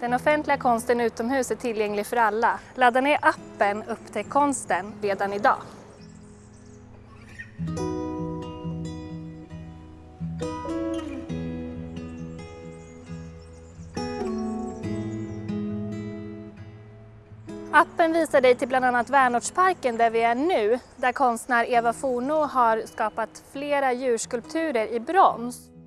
Den offentliga konsten utomhus är tillgänglig för alla. Ladda ner appen Upptäck konsten redan idag. Appen visar dig till bland annat Värnortsparken där vi är nu, där konstnär Eva Forno har skapat flera djurskulpturer i brons.